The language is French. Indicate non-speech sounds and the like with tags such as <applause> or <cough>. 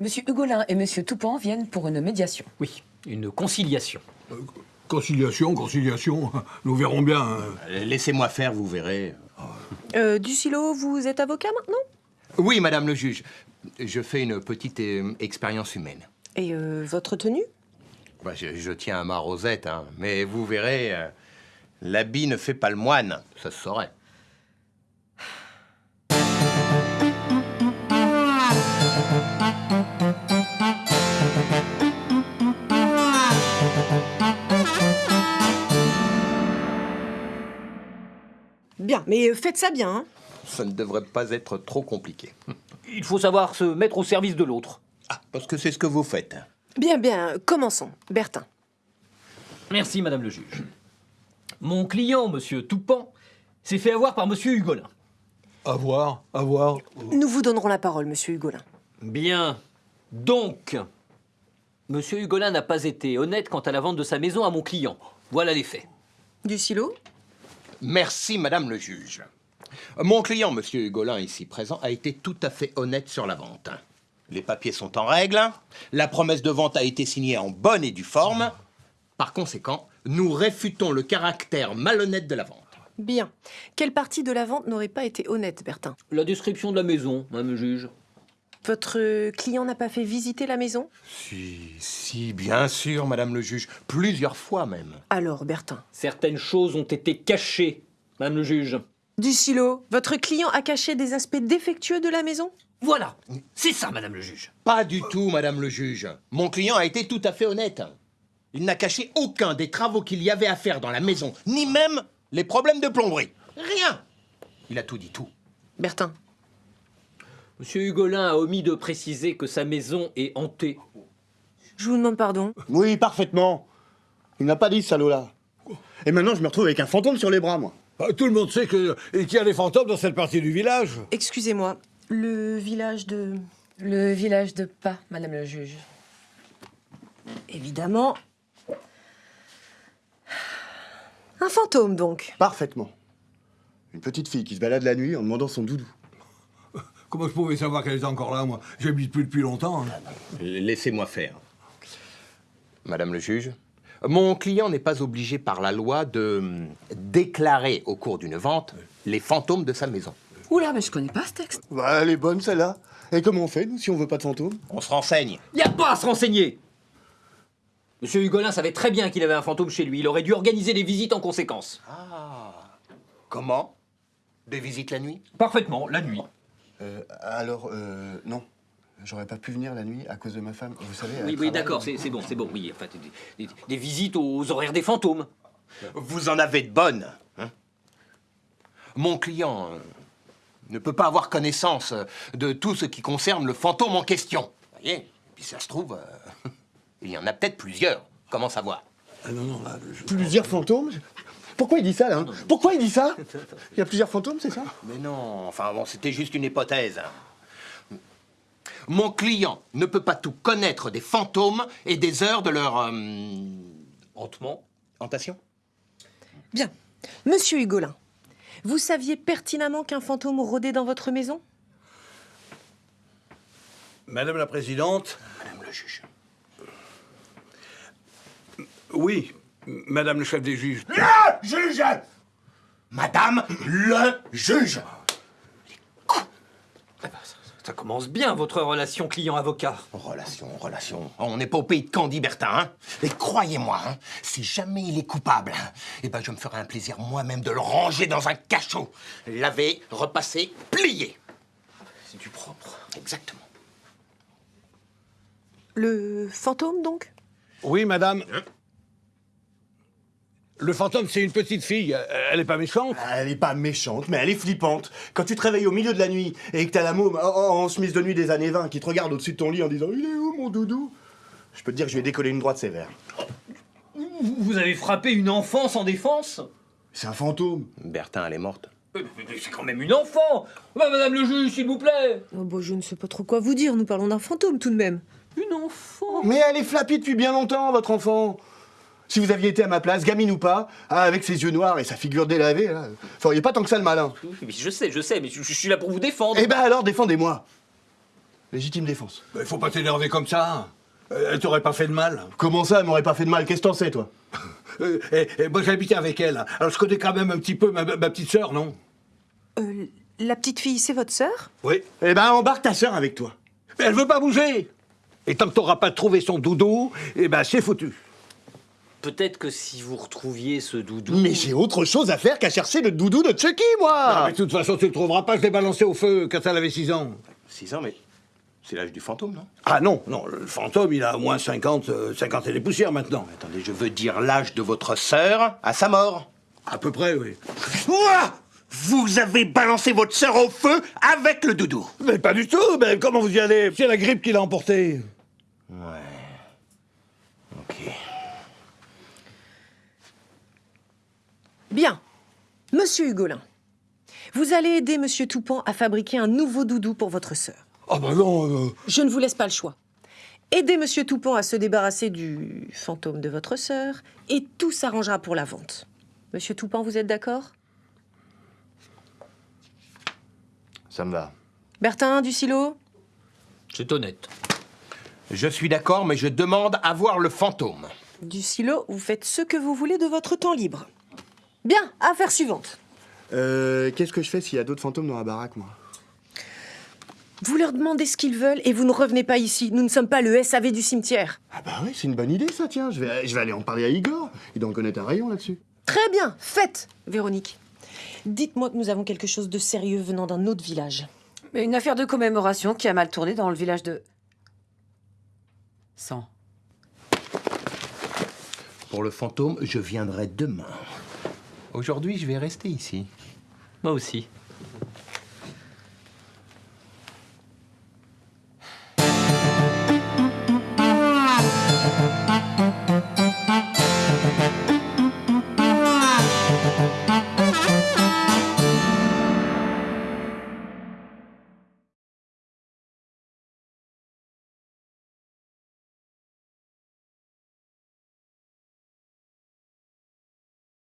Monsieur Hugolin et Monsieur Toupin viennent pour une médiation. Oui, une conciliation. Conciliation, conciliation, <laughs> nous verrons bien. hein. Laissez-moi faire, vous verrez. Euh, Ducilo, vous êtes avocat maintenant? Oui, madame le juge. Je fais une petite euh, expérience humaine. Et euh, votre tenue? Bah, je, je tiens à ma rosette, hein, mais vous verrez, euh, l'habit ne fait pas le moine, ça se saurait. <sighs> <laughs> Bien, mais euh, faites ça bien, hein Ça ne devrait pas être trop compliqué. <laughs> Il faut savoir se mettre au service de l'autre. Ah, parce que c'est ce que vous faites. Bien, bien, commençons. Bertin. Merci, madame le juge. Mon client, monsieur Toupan, s'est fait avoir par monsieur Hugolin. À voir, à voir. Nous vous donnerons la parole, monsieur Hugolin. Bien. Donc, monsieur Hugolin n'a pas été honnête quant à la vente de sa maison à mon client. Voilà les faits. Ducilo Merci, madame le juge. Mon client, monsieur Hugolin, ici présent, a été tout à fait honnête sur la vente. Les papiers sont en règle, la promesse de vente a été signée en bonne et due forme. Par conséquent, nous réfutons le caractère malhonnête de la vente. Bien. Quelle partie de la vente n'aurait pas été honnête, Bertin? La description de la maison, madame le juge. Votre client n'a pas fait visiter la maison? Si, si, bien sûr, madame le juge, plusieurs fois même. Alors, Bertin. Certaines choses ont été cachées, madame le juge. Ducilo, votre client a caché des aspects défectueux de la maison? Voilà, c'est ça, madame le juge. Pas du tout, madame le juge. Mon client a été tout à fait honnête. Il n'a caché aucun des travaux qu'il y avait à faire dans la maison, ni même les problèmes de plomberie. Rien. Il a tout dit, tout. Bertin. Monsieur Hugolin a omis de préciser que sa maison est hantée. Je vous demande pardon. Oui, parfaitement. Il n'a pas dit, ce salaud-là. Et maintenant, je me retrouve avec un fantôme sur les bras, moi. Bah, Tout le monde sait que- qu'il y a des fantômes dans cette partie du village. Excusez-moi. Le village de... Le village de Pas, Madame le juge. Évidemment. Un fantôme, donc. Parfaitement. Une petite fille qui se balade la nuit en demandant son doudou. Comment je pouvais savoir qu'elle était encore là, moi? J'habite plus depuis longtemps. hein. Laissez-moi faire. Madame le juge, mon client n'est pas obligé par la loi de hum, déclarer au cours d'une vente les fantômes de sa maison. Oula, mais je connais pas ce texte. Bah, elle est bonne, celle-là. Et comment on fait, nous, si on veut pas de fantôme On se renseigne. Il n'y a pas à se renseigner Monsieur Hugolin savait très bien qu'il avait un fantôme chez lui. Il aurait dû organiser les visites en conséquence. Comment? Des visites la nuit? Parfaitement, la nuit. Euh, Alors, euh, non. J'aurais pas pu venir la nuit à cause de ma femme. Vous savez. Oui, oui, d'accord, c'est bon, c'est bon. Oui, enfin, des, des- des visites aux horaires des fantômes. Vous en avez de bonnes. hein Mon client euh, ne peut pas avoir connaissance de tout ce qui concerne le fantôme en question. Vous voyez Puis ça se trouve, euh, <laughs> il y en a peut-être plusieurs. Comment savoir Ah non, non, là, je- Plusieurs fantômes? Pourquoi il dit ça, là hein Pourquoi il dit ça <laughs> Il y a plusieurs fantômes, c'est ça Mais non, enfin bon, c'était juste une hypothèse. Mon client ne peut pas tout connaître des fantômes et des heures de leur... euh, Hantement. hantation Bien. Monsieur Hugolin, vous saviez pertinemment qu'un fantôme rôdait dans votre maison? Madame la Présidente, Madame le juge. oui, Madame le chef des juges. Juge Madame le juge Ça commence bien, votre relation client-avocat. Relation, relation. On n'est pas au pays de Candy, Bertin, hein Et croyez-moi, hein, si jamais il est coupable, hein, eh ben je me ferai un plaisir moi-même de le ranger dans un cachot. Laver, repasser, plier. C'est du propre. Exactement. Le fantôme, donc? Oui, madame. Le fantôme, c'est une petite fille. Euh, Elle n'est pas méchante. Elle est pas méchante, mais elle est flippante. Quand tu te réveilles au milieu de la nuit et que t'as la môme en, chemise de nuit des années 20 qui te regarde au-dessus de ton lit en disant Il est où mon doudou? Je peux te dire que je vais décoller une droite sévère. Vous, avez frappé une enfant sans défense? C'est un fantôme. Bertin, elle est morte. Mais- mais C'est quand même une enfant Bah, Madame le juge, s'il vous plaît oh, bah, Je ne sais pas trop quoi vous dire, nous parlons d'un fantôme tout de même. Une enfant Mais elle est flappie depuis bien longtemps, votre enfant. Si vous aviez été à ma place, gamine ou pas, hein, avec ses yeux noirs et sa figure délavée, là, feriez pas tant que ça le malin. Oui, mais Je sais, je sais, mais je, je suis là pour vous défendre. Eh ben alors, défendez-moi. Légitime défense. Il faut pas t'énerver comme ça. Euh, Elle t'aurait pas fait de mal. Comment ça, elle m'aurait pas fait de mal? Qu'est-ce que t'en sais, toi? <laughs> Euh, et, et moi, j'habitais avec elle. Alors, je connais quand même un petit peu ma, ma petite sœur, non? Euh, la petite fille, c'est votre sœur? Oui. Eh ben, embarque ta sœur avec toi. Mais elle veut pas bouger. Et tant que t'auras pas trouvé son doudou, eh ben, c'est foutu. Peut-être que si vous retrouviez ce doudou. Mais j'ai autre chose à faire qu'à chercher le doudou de Chucky, moi Ah, mais de toute façon, tu le trouveras pas. Je l'ai balancé au feu quand elle avait 6 ans. 6 ans, mais c'est l'âge du fantôme, non? Ah non, non, le fantôme, il a au moins 50, euh, 50 et des poussières maintenant. Attendez, je veux dire l'âge de votre sœur à sa mort. À peu près, oui. Ouah Vous avez balancé votre sœur au feu avec le doudou? Mais pas du tout, mais comment vous y allez? C'est la grippe qui l'a emporté. Ok. Bien. Monsieur Hugolin, vous allez aider Monsieur Toupin à fabriquer un nouveau doudou pour votre sœur. Ah bah non, euh, Je ne vous laisse pas le choix. Aidez Monsieur Toupin à se débarrasser du fantôme de votre sœur et tout s'arrangera pour la vente. Monsieur Toupin, vous êtes d'accord? Ça me va. Bertin, du silo? C'est honnête. Je suis d'accord, mais je demande à voir le fantôme. Du silo, vous faites ce que vous voulez de votre temps libre. Bien, affaire suivante. Euh, qu'est-ce que je fais s'il y a d'autres fantômes dans la baraque, moi? Vous leur demandez ce qu'ils veulent et vous ne revenez pas ici. Nous ne sommes pas le SAV du cimetière. Ah bah oui, c'est une bonne idée, ça, tiens. Je vais, je vais aller en parler à Igor. Il doit en connaître un rayon là-dessus. Très bien, faites, Véronique. Dites-moi que nous avons quelque chose de sérieux venant d'un autre village. Mais une affaire de commémoration qui a mal tourné dans le village de... 100. Pour le fantôme, je viendrai demain. Aujourd'hui, je vais rester ici. Moi aussi.